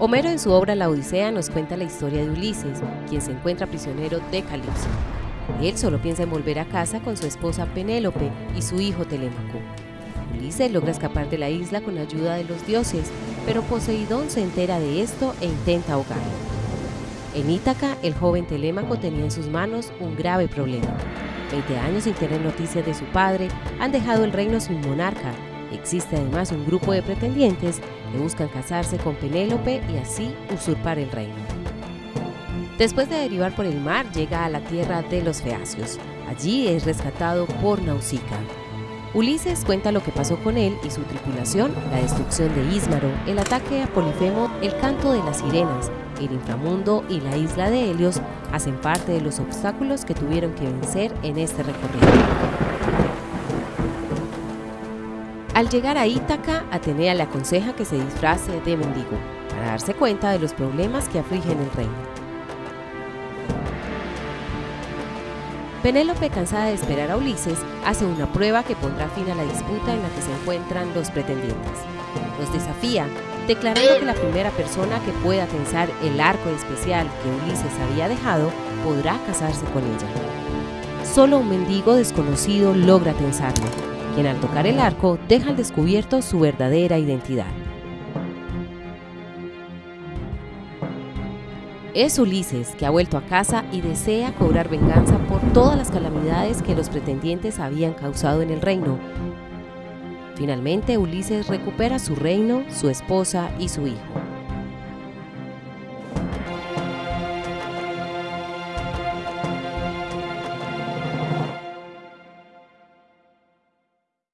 Homero en su obra La Odisea nos cuenta la historia de Ulises, quien se encuentra prisionero de Calipso. Él solo piensa en volver a casa con su esposa Penélope y su hijo Telémaco. Ulises logra escapar de la isla con ayuda de los dioses, pero Poseidón se entera de esto e intenta ahogarlo. En Ítaca, el joven Telémaco tenía en sus manos un grave problema. Veinte años sin tener noticias de su padre han dejado el reino sin monarca. Existe además un grupo de pretendientes que buscan casarse con Penélope y así usurpar el reino. Después de derivar por el mar, llega a la tierra de los Feacios. Allí es rescatado por Nausicaa. Ulises cuenta lo que pasó con él y su tripulación, la destrucción de Ísmaro, el ataque a Polifemo, el canto de las sirenas, el inframundo y la isla de Helios hacen parte de los obstáculos que tuvieron que vencer en este recorrido. Al llegar a Ítaca, Atenea le aconseja que se disfrace de mendigo para darse cuenta de los problemas que afligen el reino. Penélope, cansada de esperar a Ulises, hace una prueba que pondrá fin a la disputa en la que se encuentran los pretendientes. Los desafía, declarando que la primera persona que pueda tensar el arco especial que Ulises había dejado podrá casarse con ella. Solo un mendigo desconocido logra tensarlo, quien al tocar el arco deja descubierto su verdadera identidad. Es Ulises que ha vuelto a casa y desea cobrar venganza por todas las calamidades que los pretendientes habían causado en el reino. Finalmente Ulises recupera su reino, su esposa y su hijo.